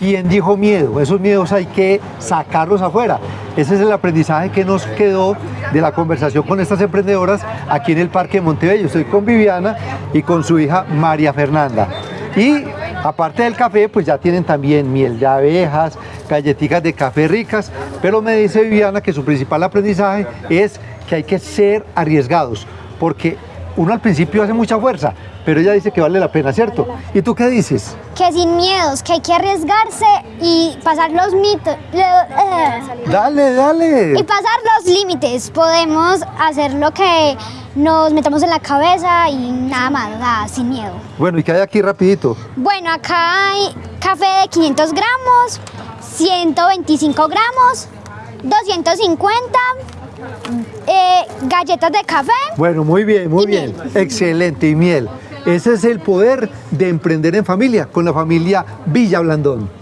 ¿Quién dijo miedo? Esos miedos hay que sacarlos afuera. Ese es el aprendizaje que nos quedó de la conversación con estas emprendedoras aquí en el Parque de Montebello. Estoy con Viviana y con su hija María Fernanda. Y aparte del café, pues ya tienen también miel de abejas, galletitas de café ricas, pero me dice Viviana que su principal aprendizaje es que hay que ser arriesgados, porque uno al principio hace mucha fuerza, pero ella dice que vale la pena, ¿cierto? ¿Y tú qué dices? Que sin miedos, que hay que arriesgarse y pasar los mitos. eh, Dale, dale. Y pasar los límites. Podemos hacer lo que nos metamos en la cabeza y nada más, nada, sin miedo. Bueno, ¿y qué hay aquí rapidito? Bueno, acá hay café de 500 gramos, 125 gramos, 250, eh, galletas de café. Bueno, muy bien, muy Y bien. miel. Excelente, y miel. Ese es el poder de emprender en familia, con la familia Villa Blandón.